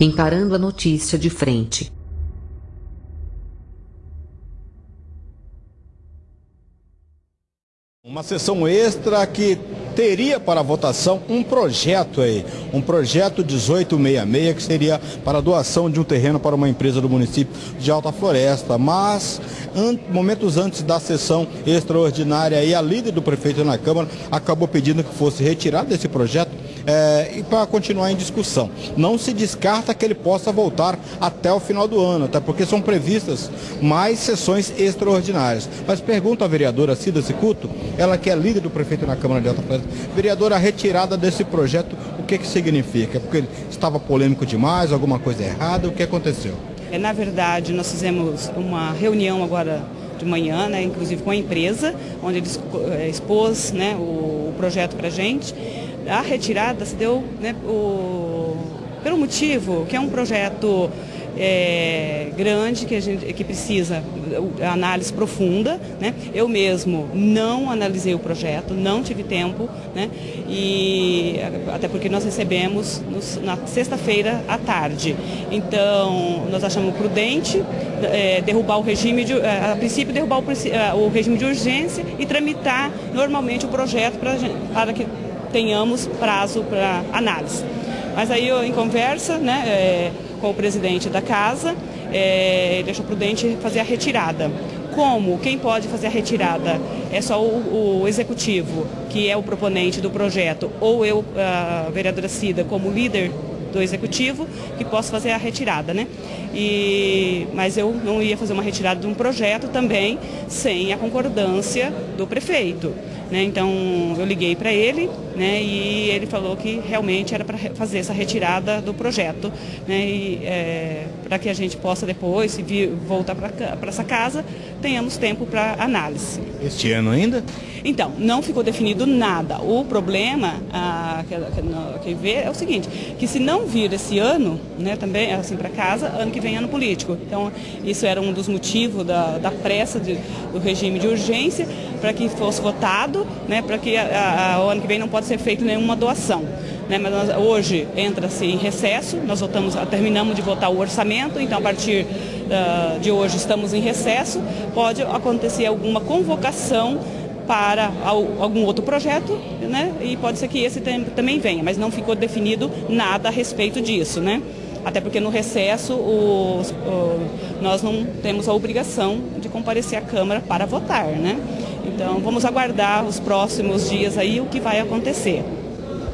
encarando a notícia de frente. Uma sessão extra que teria para votação um projeto aí, um projeto 1866 que seria para doação de um terreno para uma empresa do município de Alta Floresta, mas an momentos antes da sessão extraordinária aí a líder do prefeito na Câmara acabou pedindo que fosse retirado desse projeto é, e para continuar em discussão. Não se descarta que ele possa voltar até o final do ano, até porque são previstas mais sessões extraordinárias. Mas pergunto à vereadora Cida Cicuto, ela que é líder do prefeito na Câmara de Alta Floresta, vereadora, a retirada desse projeto, o que, que significa? Porque ele estava polêmico demais, alguma coisa errada, o que aconteceu? É, na verdade, nós fizemos uma reunião agora de manhã, né, inclusive com a empresa, onde ele é, expôs né, o, o projeto para a gente a retirada se deu né, o, pelo motivo que é um projeto é, grande que, a gente, que precisa análise profunda. Né? Eu mesmo não analisei o projeto, não tive tempo, né? e, até porque nós recebemos nos, na sexta-feira à tarde. Então, nós achamos prudente é, derrubar o regime, de, é, a princípio derrubar o, é, o regime de urgência e tramitar normalmente o projeto pra, para que tenhamos prazo para análise. Mas aí em conversa né, é, com o presidente da casa, é, ele achou prudente fazer a retirada. Como? Quem pode fazer a retirada? É só o, o executivo, que é o proponente do projeto, ou eu, a vereadora Cida, como líder do executivo, que posso fazer a retirada, né? E, mas eu não ia fazer uma retirada de um projeto também sem a concordância do prefeito. Né? Então eu liguei para ele né? e ele falou que realmente era para fazer essa retirada do projeto, né? é, para que a gente possa depois, se vir, voltar para essa casa, tenhamos tempo para análise. Este ano ainda? Então, não ficou definido nada. O problema que, que, que vê é o seguinte, que se não vir esse ano, né, também assim para casa, ano que vem é ano político. Então, isso era um dos motivos da, da pressa de, do regime de urgência para que fosse votado, né, para que a, a, o ano que vem não pode ser feito nenhuma doação. Né, mas nós, hoje entra-se em recesso, nós votamos, terminamos de votar o orçamento, então a partir uh, de hoje estamos em recesso, pode acontecer alguma convocação para algum outro projeto, né? E pode ser que esse também venha, mas não ficou definido nada a respeito disso, né? Até porque no recesso os, nós não temos a obrigação de comparecer à Câmara para votar, né? Então vamos aguardar os próximos dias aí o que vai acontecer.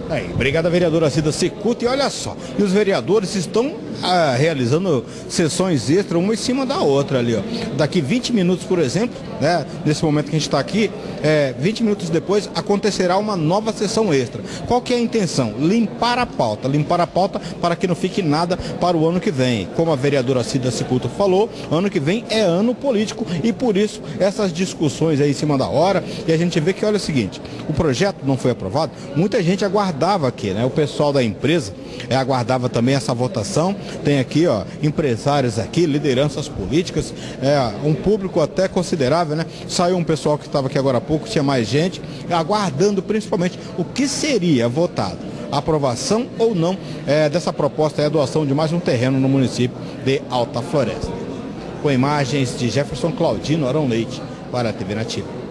Aí, obrigada, vereadora Cida Secuta. E olha só, e os vereadores estão realizando sessões extras, uma em cima da outra ali, ó. Daqui 20 minutos, por exemplo, né, nesse momento que a gente está aqui, é, 20 minutos depois acontecerá uma nova sessão extra. Qual que é a intenção? Limpar a pauta, limpar a pauta para que não fique nada para o ano que vem. Como a vereadora Cida Cicuto falou, ano que vem é ano político e por isso essas discussões aí em cima da hora e a gente vê que olha o seguinte, o projeto não foi aprovado, muita gente aguardava aqui, né? O pessoal da empresa é, aguardava também essa votação. Tem aqui, ó, empresários aqui, lideranças políticas, é, um público até considerável, né? Saiu um pessoal que estava aqui agora há pouco, tinha mais gente, aguardando principalmente o que seria votado aprovação ou não é, dessa proposta é a doação de mais um terreno no município de Alta Floresta. Com imagens de Jefferson Claudino Arão Leite para a TV Nativa.